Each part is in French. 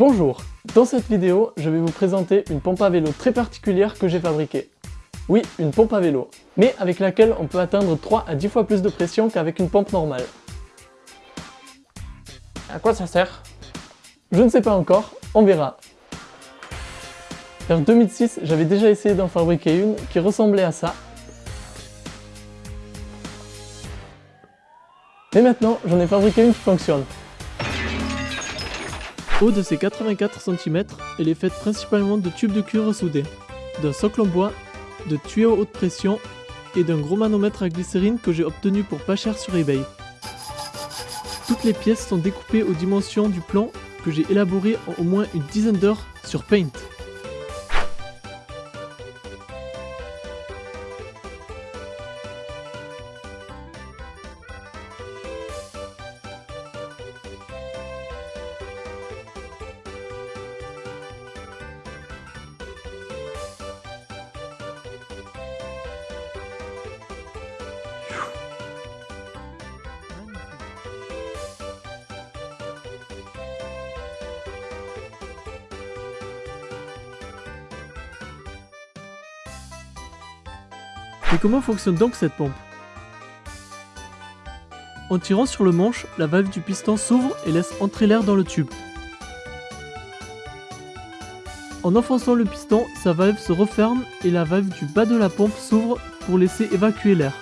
Bonjour Dans cette vidéo, je vais vous présenter une pompe à vélo très particulière que j'ai fabriquée. Oui, une pompe à vélo, mais avec laquelle on peut atteindre 3 à 10 fois plus de pression qu'avec une pompe normale. À quoi ça sert? Je ne sais pas encore, on verra. Vers 2006, j'avais déjà essayé d'en fabriquer une qui ressemblait à ça. Mais maintenant, j'en ai fabriqué une qui fonctionne. Haut de ses 84 cm, elle est faite principalement de tubes de cuivre soudés, d'un socle en bois, de tuyaux haute pression et d'un gros manomètre à glycérine que j'ai obtenu pour pas cher sur eBay. Toutes les pièces sont découpées aux dimensions du plan que j'ai élaboré en au moins une dizaine d'heures sur Paint. Mais comment fonctionne donc cette pompe? En tirant sur le manche, la valve du piston s'ouvre et laisse entrer l'air dans le tube. En enfonçant le piston, sa valve se referme et la valve du bas de la pompe s'ouvre pour laisser évacuer l'air.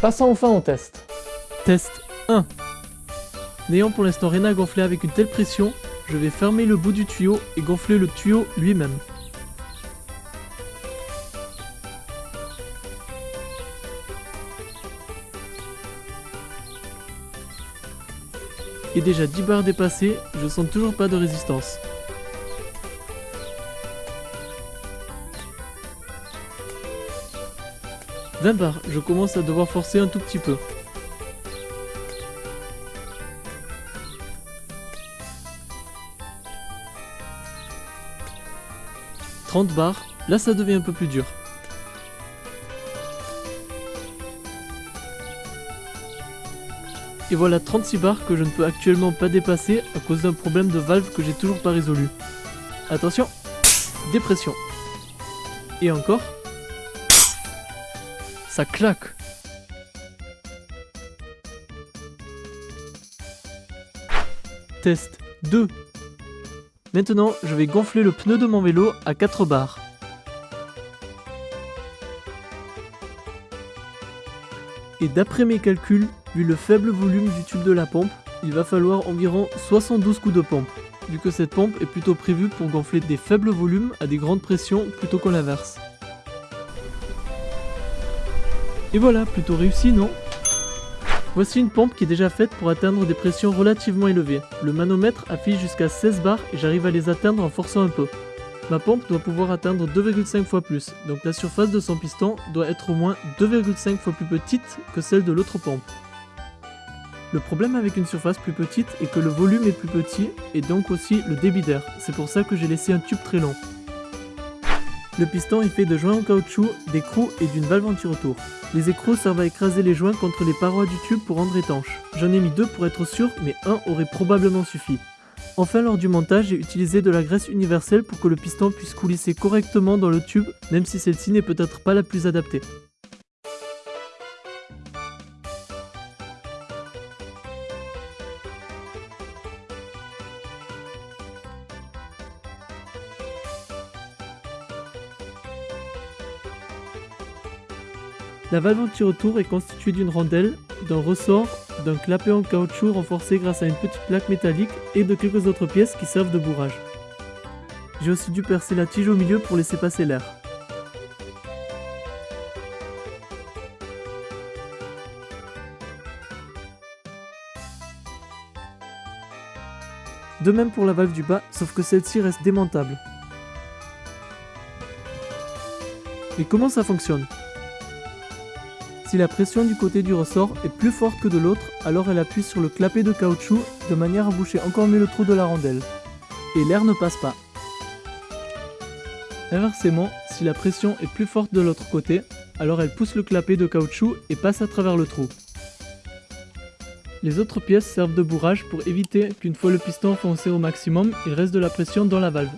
Passons enfin au test. Test 1. N'ayant pour l'instant rien à gonfler avec une telle pression, je vais fermer le bout du tuyau et gonfler le tuyau lui-même. Et déjà 10 barres dépassées, je sens toujours pas de résistance. « 20 barres, je commence à devoir forcer un tout petit peu. 30 barres, là ça devient un peu plus dur. Et voilà 36 barres que je ne peux actuellement pas dépasser à cause d'un problème de valve que j'ai toujours pas résolu. Attention Dépression. Et encore. Ça claque Test 2 Maintenant, je vais gonfler le pneu de mon vélo à 4 barres. Et d'après mes calculs, vu le faible volume du tube de la pompe, il va falloir environ 72 coups de pompe, vu que cette pompe est plutôt prévue pour gonfler des faibles volumes à des grandes pressions plutôt qu'en l'inverse. Et voilà, plutôt réussi, non? Voici une pompe qui est déjà faite pour atteindre des pressions relativement élevées. Le manomètre affiche jusqu'à 16 bars et j'arrive à les atteindre en forçant un peu. Ma pompe doit pouvoir atteindre 2,5 fois plus, donc la surface de son piston doit être au moins 2,5 fois plus petite que celle de l'autre pompe. Le problème avec une surface plus petite est que le volume est plus petit et donc aussi le débit d'air, c'est pour ça que j'ai laissé un tube très long. Le piston est fait de joints en caoutchouc, d'écrous et d'une valve anti-retour. Les écrous servent à écraser les joints contre les parois du tube pour rendre étanche. J'en ai mis deux pour être sûr, mais un aurait probablement suffi. Enfin lors du montage, j'ai utilisé de la graisse universelle pour que le piston puisse coulisser correctement dans le tube, même si celle-ci n'est peut-être pas la plus adaptée. La valve anti-retour est constituée d'une rondelle, d'un ressort, d'un clapet en caoutchouc renforcé grâce à une petite plaque métallique et de quelques autres pièces qui servent de bourrage. J'ai aussi dû percer la tige au milieu pour laisser passer l'air. De même pour la valve du bas, sauf que celle-ci reste démontable. Mais comment ça fonctionne? Si la pression du côté du ressort est plus forte que de l'autre, alors elle appuie sur le clapet de caoutchouc de manière à boucher encore mieux le trou de la rondelle. Et l'air ne passe pas. Inversement, si la pression est plus forte de l'autre côté, alors elle pousse le clapet de caoutchouc et passe à travers le trou. Les autres pièces servent de bourrage pour éviter qu'une fois le piston enfoncé au maximum, il reste de la pression dans la valve.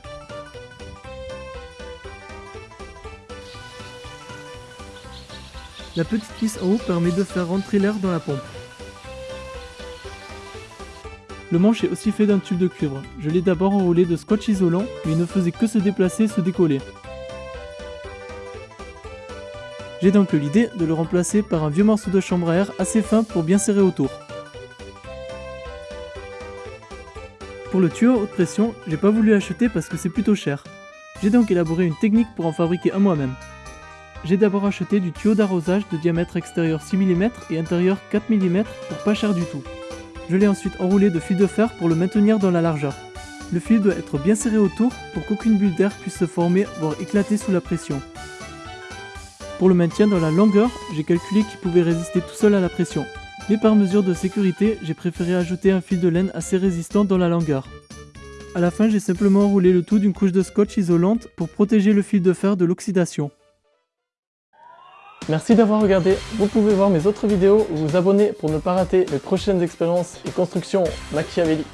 La petite vis en haut permet de faire rentrer l'air dans la pompe. Le manche est aussi fait d'un tube de cuivre. Je l'ai d'abord enroulé de scotch isolant, mais il ne faisait que se déplacer et se décoller. J'ai donc eu l'idée de le remplacer par un vieux morceau de chambre à air assez fin pour bien serrer autour. Pour le tuyau haute pression, j'ai pas voulu acheter parce que c'est plutôt cher. J'ai donc élaboré une technique pour en fabriquer un moi-même. J'ai d'abord acheté du tuyau d'arrosage de diamètre extérieur 6 mm et intérieur 4 mm pour pas cher du tout. Je l'ai ensuite enroulé de fil de fer pour le maintenir dans la largeur. Le fil doit être bien serré autour pour qu'aucune bulle d'air puisse se former voire éclater sous la pression. Pour le maintien dans la longueur, j'ai calculé qu'il pouvait résister tout seul à la pression. Mais par mesure de sécurité, j'ai préféré ajouter un fil de laine assez résistant dans la longueur. A la fin, j'ai simplement enroulé le tout d'une couche de scotch isolante pour protéger le fil de fer de l'oxydation. Merci d'avoir regardé, vous pouvez voir mes autres vidéos ou vous abonner pour ne pas rater les prochaines expériences et constructions machiavéliques.